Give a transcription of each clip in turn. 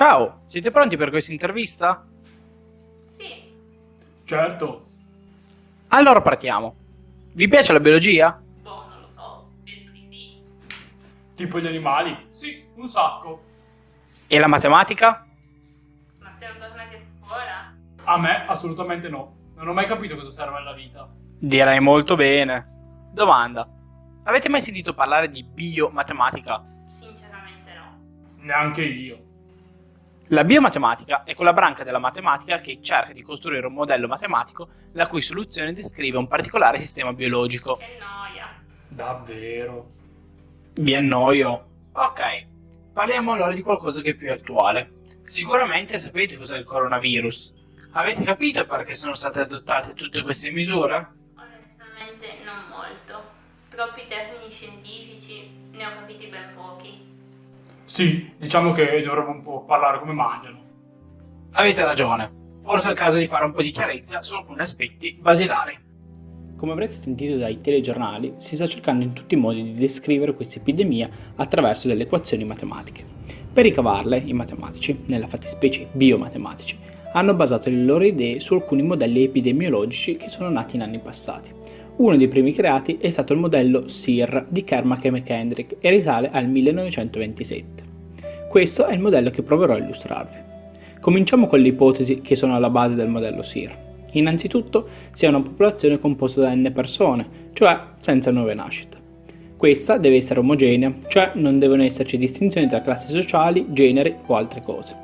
Ciao, siete pronti per questa intervista? Sì, Certo. Allora partiamo. Vi piace la biologia? boh, non lo so, penso di sì. Tipo gli animali? Sì, un sacco. E la matematica? Ma siamo tornati a scuola? A me assolutamente no. Non ho mai capito cosa serve alla vita. Direi molto bene. Domanda. Avete mai sentito parlare di biomatematica? Sinceramente no. Neanche io. La biomatematica è quella branca della matematica che cerca di costruire un modello matematico la cui soluzione descrive un particolare sistema biologico. Che noia. Davvero. Vi annoio? Ok, parliamo allora di qualcosa che è più attuale. Sicuramente sapete cos'è il coronavirus. Avete capito perché sono state adottate tutte queste misure? Onestamente non molto. Troppi termini scientifici, ne ho capiti ben pochi. Sì, diciamo che dovremmo un po' parlare come mangiano. Avete ragione. Forse è il caso di fare un po' di chiarezza su alcuni aspetti basilari. Come avrete sentito dai telegiornali, si sta cercando in tutti i modi di descrivere questa epidemia attraverso delle equazioni matematiche. Per ricavarle, i matematici, nella fattispecie biomatematici, hanno basato le loro idee su alcuni modelli epidemiologici che sono nati in anni passati. Uno dei primi creati è stato il modello SIR di Kermack e McKendrick e risale al 1927. Questo è il modello che proverò a illustrarvi. Cominciamo con le ipotesi che sono alla base del modello SIR. Innanzitutto si ha una popolazione composta da n persone, cioè senza nuove nascite. Questa deve essere omogenea, cioè non devono esserci distinzioni tra classi sociali, generi o altre cose.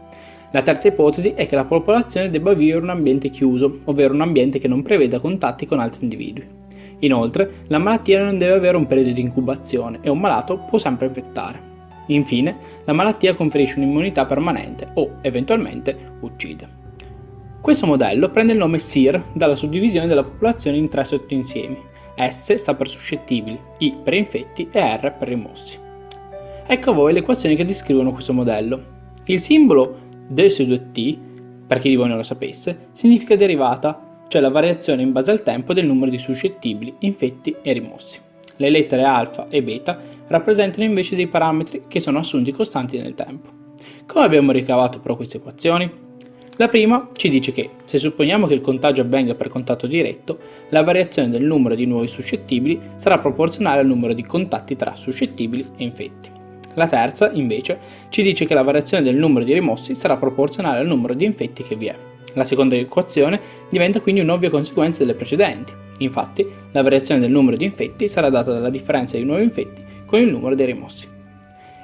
La terza ipotesi è che la popolazione debba vivere in un ambiente chiuso, ovvero un ambiente che non preveda contatti con altri individui. Inoltre, la malattia non deve avere un periodo di incubazione e un malato può sempre infettare. Infine, la malattia conferisce un'immunità permanente o, eventualmente, uccide. Questo modello prende il nome SIR dalla suddivisione della popolazione in tre sottoinsiemi. S sta per suscettibili, I per infetti e R per rimossi. Ecco a voi le equazioni che descrivono questo modello. Il simbolo del su 2t, per chi di voi non lo sapesse, significa derivata, cioè la variazione in base al tempo del numero di suscettibili, infetti e rimossi. Le lettere alfa e beta rappresentano invece dei parametri che sono assunti costanti nel tempo. Come abbiamo ricavato però queste equazioni? La prima ci dice che, se supponiamo che il contagio avvenga per contatto diretto, la variazione del numero di nuovi suscettibili sarà proporzionale al numero di contatti tra suscettibili e infetti. La terza, invece, ci dice che la variazione del numero di rimossi sarà proporzionale al numero di infetti che vi è. La seconda equazione diventa quindi un'ovvia conseguenza delle precedenti. Infatti, la variazione del numero di infetti sarà data dalla differenza di nuovi infetti con il numero dei rimossi.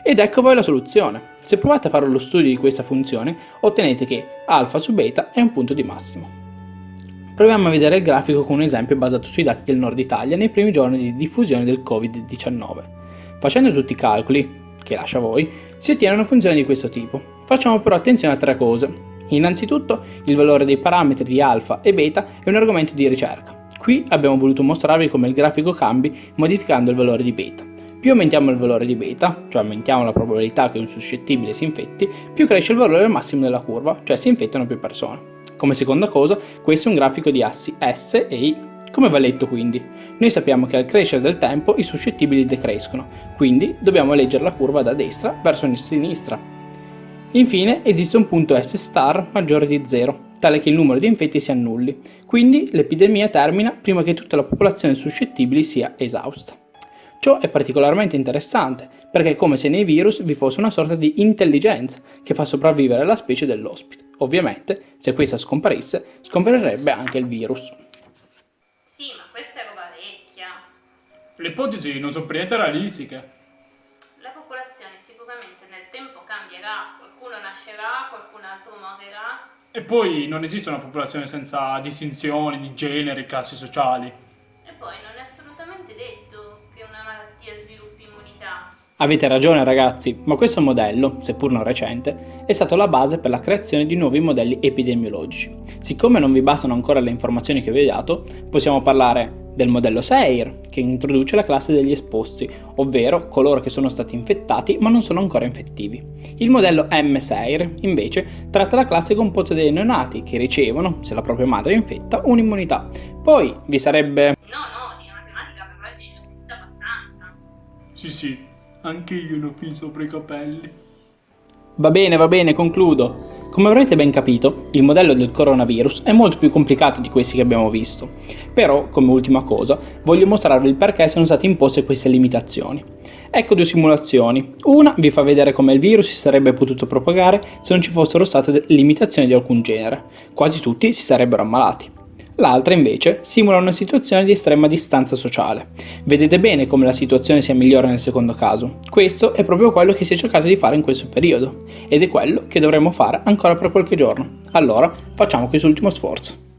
Ed ecco poi la soluzione. Se provate a fare lo studio di questa funzione, ottenete che alfa su beta è un punto di massimo. Proviamo a vedere il grafico con un esempio basato sui dati del nord Italia nei primi giorni di diffusione del Covid-19. Facendo tutti i calcoli, che lascio a voi, si ottiene una funzione di questo tipo. Facciamo però attenzione a tre cose. Innanzitutto, il valore dei parametri di alfa e beta è un argomento di ricerca. Qui abbiamo voluto mostrarvi come il grafico cambi modificando il valore di beta. Più aumentiamo il valore di beta, cioè aumentiamo la probabilità che un suscettibile si infetti, più cresce il valore massimo della curva, cioè si infettano più persone. Come seconda cosa, questo è un grafico di assi S e I. Come va letto quindi? Noi sappiamo che al crescere del tempo i suscettibili decrescono, quindi dobbiamo leggere la curva da destra verso sinistra. Infine esiste un punto S star maggiore di 0, tale che il numero di infetti si annulli, quindi l'epidemia termina prima che tutta la popolazione suscettibili sia esausta. Ciò è particolarmente interessante, perché è come se nei virus vi fosse una sorta di intelligenza che fa sopravvivere la specie dell'ospite. Ovviamente, se questa scomparisse, scomparirebbe anche il virus. Sì, ma questa è roba vecchia. Le ipotesi non sono per niente realistiche. La popolazione sicuramente nel tempo cambierà, nascerà, qualcun altro morirà. E poi non esiste una popolazione senza distinzioni di generi, classi sociali. E poi non è assolutamente detto che una malattia sviluppi immunità. Avete ragione ragazzi, ma questo modello, seppur non recente, è stato la base per la creazione di nuovi modelli epidemiologici. Siccome non vi bastano ancora le informazioni che vi ho dato, possiamo parlare del modello SEIR, che introduce la classe degli esposti, ovvero coloro che sono stati infettati ma non sono ancora infettivi. Il modello M-SEIR, invece, tratta la classe composta dei neonati, che ricevono, se la propria madre è infetta, un'immunità. Poi vi sarebbe No, no, di matematica per oggi ne ho sentita abbastanza. Sì, sì, anche io ne ho fin sopra i capelli. Va bene, va bene, concludo. Come avrete ben capito, il modello del coronavirus è molto più complicato di questi che abbiamo visto. Però, come ultima cosa, voglio mostrarvi il perché sono state imposte queste limitazioni. Ecco due simulazioni. Una vi fa vedere come il virus si sarebbe potuto propagare se non ci fossero state limitazioni di alcun genere. Quasi tutti si sarebbero ammalati. L'altra invece simula una situazione di estrema distanza sociale. Vedete bene come la situazione sia migliore nel secondo caso. Questo è proprio quello che si è cercato di fare in questo periodo ed è quello che dovremo fare ancora per qualche giorno. Allora facciamo quest'ultimo sforzo.